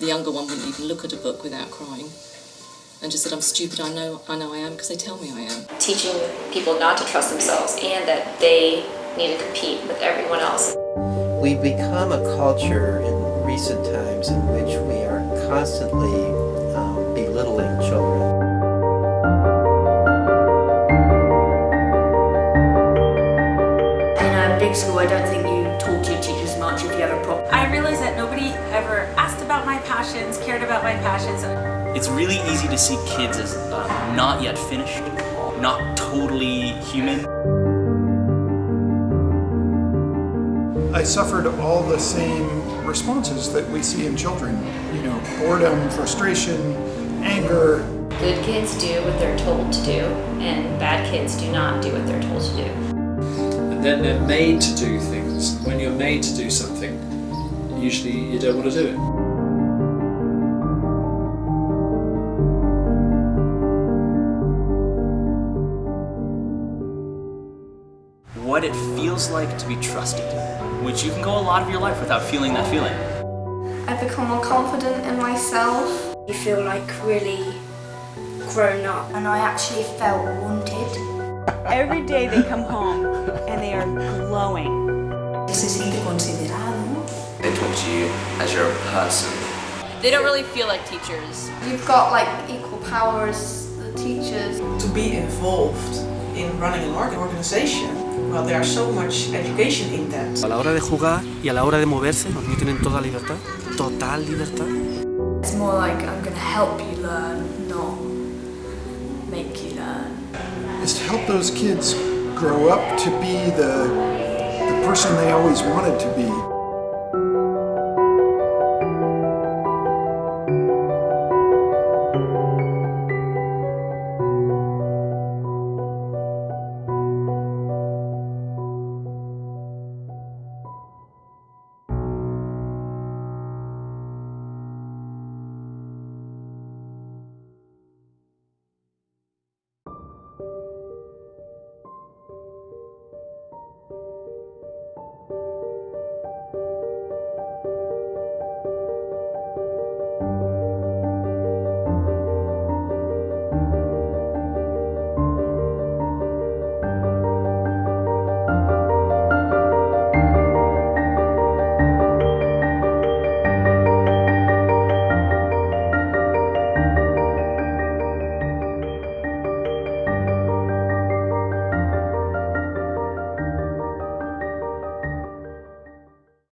The younger one wouldn't even look at a book without crying and just said, I'm stupid, I know I, know I am because they tell me I am. Teaching people not to trust themselves and that they need to compete with everyone else. We've become a culture in recent times in which we are constantly um, belittling children. In a big school, I don't think you talk to your teachers much if you have a problem. I realized that nobody ever asked about my passions, cared about my passions. It's really easy to see kids as uh, not yet finished, not totally human. I suffered all the same responses that we see in children. You know, boredom, frustration, anger. Good kids do what they're told to do, and bad kids do not do what they're told to do. And then they're made to do things. When you're made to do something, usually you don't want to do it. What it feels like to be trusted, which you can go a lot of your life without feeling that feeling. I've become more confident in myself. You feel like really grown up and I actually felt wanted. Every day they come home and they are glowing. Se siente considerado. They talk to you as you're a person. They don't really feel like teachers. You've got like equal power as the teachers. To be involved in running an organization, well, there's so much education in that. A la hora de jugar y a la hora de moverse, los niños tienen toda libertad, total libertad. It's more like I'm going to help you learn, not make you learn. Is to help those kids grow up to be the, the person they always wanted to be.